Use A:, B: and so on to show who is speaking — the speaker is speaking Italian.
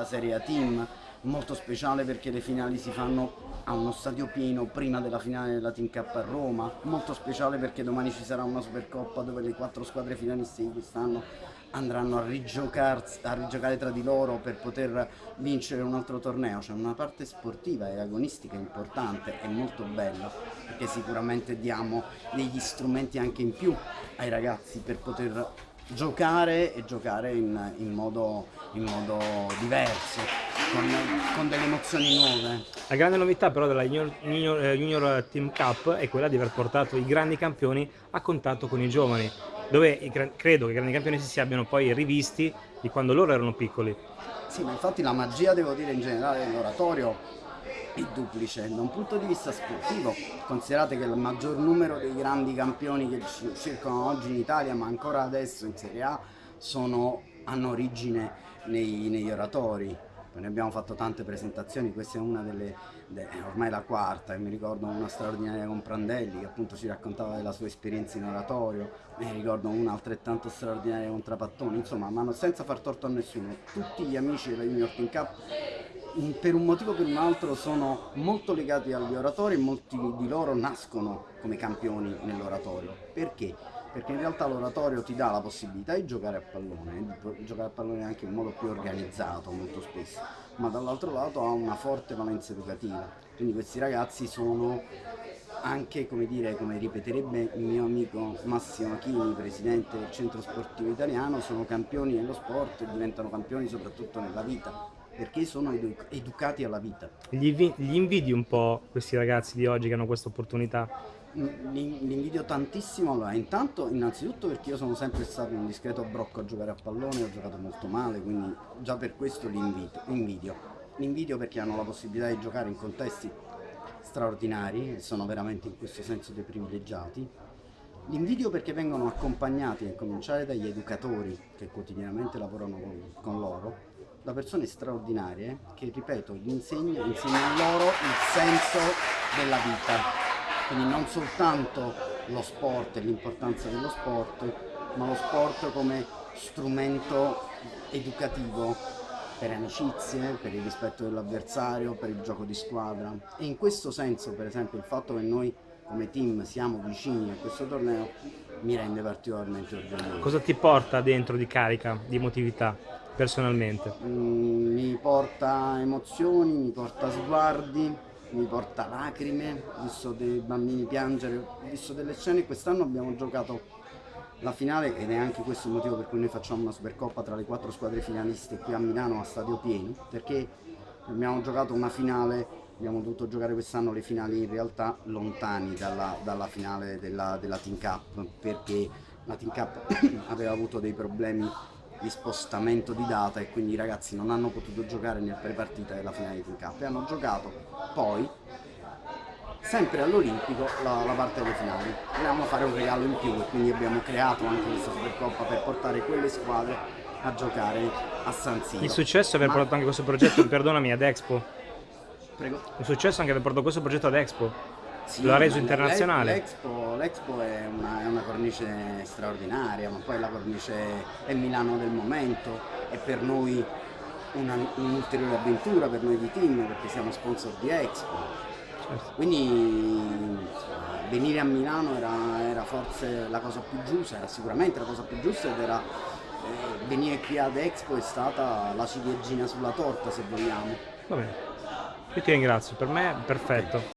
A: la Serie A Team, molto speciale perché le finali si fanno a uno stadio pieno prima della finale della Team Cup a Roma, molto speciale perché domani ci sarà una Supercoppa dove le quattro squadre finaliste di quest'anno andranno a, a rigiocare tra di loro per poter vincere un altro torneo, c'è una parte sportiva e agonistica importante e molto bella perché sicuramente diamo degli strumenti anche in più ai ragazzi per poter giocare e giocare in, in, modo, in modo, diverso, con, con, delle emozioni nuove.
B: La grande novità però della Junior, Junior, eh, Junior Team Cup è quella di aver portato i grandi campioni a contatto con i giovani, dove credo che i grandi campioni si, si abbiano poi rivisti di quando loro erano piccoli.
A: Sì, ma infatti la magia, devo dire, in generale dell'oratorio è duplice. Da un punto di vista sportivo, considerate che il maggior numero dei grandi campioni che circolano oggi in Italia, ma ancora adesso in Serie A, sono, hanno origine nei, negli oratori. Ne abbiamo fatto tante presentazioni, questa è una delle, de, ormai la quarta, e mi ricordo una straordinaria con Prandelli che appunto ci raccontava della sua esperienza in oratorio, mi ricordo una altrettanto straordinaria con Trapattoni, insomma, ma senza far torto a nessuno, tutti gli amici della Junior Team Cup per un motivo o per un altro sono molto legati agli oratori e molti di loro nascono come campioni nell'oratorio. Perché? Perché in realtà l'oratorio ti dà la possibilità di giocare a pallone, di giocare a pallone anche in modo più organizzato molto spesso, ma dall'altro lato ha una forte valenza educativa. Quindi questi ragazzi sono anche, come dire, come ripeterebbe il mio amico Massimo Achini, presidente del centro sportivo italiano, sono campioni nello sport e diventano campioni soprattutto nella vita perché sono edu educati alla vita.
B: Gli, gli, invidi un po' questi ragazzi di oggi che hanno questa opportunità?
A: Mm, li invidio tantissimo, allora intanto innanzitutto perché io sono sempre stato un discreto brocco a giocare a pallone, ho giocato molto male, quindi già per questo li invidio. Li invidio perché hanno la possibilità di giocare in contesti straordinari e sono veramente in questo senso dei privilegiati. Li invidio perché vengono accompagnati, a cominciare dagli educatori che quotidianamente lavorano con, con loro, da persone straordinarie che, ripeto, gli insegnano, insegnano loro il senso della vita. Quindi non soltanto lo sport e l'importanza dello sport, ma lo sport come strumento educativo per amicizie, per il rispetto dell'avversario, per il gioco di squadra. E in questo senso, per esempio, il fatto che noi come team siamo vicini a questo torneo mi rende particolarmente orgoglioso.
B: Cosa ti porta dentro di carica, di emotività? Personalmente?
A: Mm, mi porta emozioni, mi porta sguardi, mi porta lacrime, ho visto dei bambini piangere, ho visto delle scene, quest'anno abbiamo giocato la finale ed è anche questo il motivo per cui noi facciamo una Supercoppa tra le quattro squadre finaliste qui a Milano a stadio pieno, perché abbiamo giocato una finale, abbiamo dovuto giocare quest'anno le finali in realtà lontani dalla, dalla finale della, della Team Cup, perché la Team Cup aveva avuto dei problemi di spostamento di data e quindi i ragazzi non hanno potuto giocare nel pre-partita della finale di Team Cup e hanno giocato poi sempre all'Olimpico la, la, parte delle finali. Volevamo fare un regalo in più e quindi abbiamo creato anche questa Supercoppa per portare quelle squadre a giocare a San Siro.
B: Il successo è aver Ma... portato anche questo progetto perdonami ad Expo.
A: Prego.
B: Il successo è anche aver portato questo progetto ad Expo sì, lo ha reso internazionale.
A: L'Expo è, è, una cornice straordinaria, ma poi la cornice è Milano del momento, è per noi un'ulteriore un avventura, per noi di team, perché siamo sponsor di Expo. Certo. Quindi venire a Milano era, era, forse la cosa più giusta, era sicuramente la cosa più giusta ed era eh, venire qui ad Expo è stata la ciliegina sulla torta se vogliamo.
B: Va bene, io ti ringrazio, per me è perfetto.